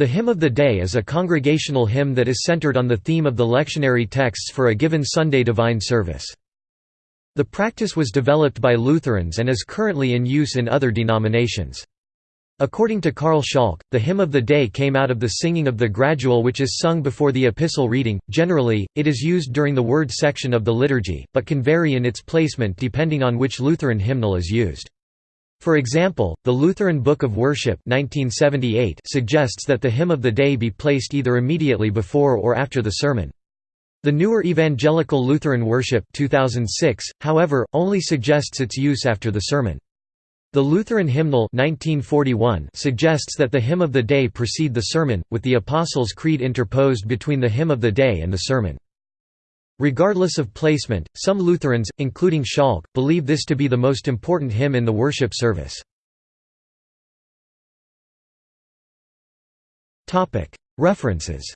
The hymn of the day is a congregational hymn that is centered on the theme of the lectionary texts for a given Sunday divine service. The practice was developed by Lutherans and is currently in use in other denominations. According to Karl Schalk, the hymn of the day came out of the singing of the gradual which is sung before the epistle reading. Generally, it is used during the word section of the liturgy, but can vary in its placement depending on which Lutheran hymnal is used. For example, the Lutheran Book of Worship 1978 suggests that the hymn of the day be placed either immediately before or after the sermon. The newer Evangelical Lutheran Worship 2006, however, only suggests its use after the sermon. The Lutheran Hymnal 1941 suggests that the hymn of the day precede the sermon, with the Apostles' Creed interposed between the hymn of the day and the sermon. Regardless of placement, some Lutherans, including Schalk, believe this to be the most important hymn in the worship service. References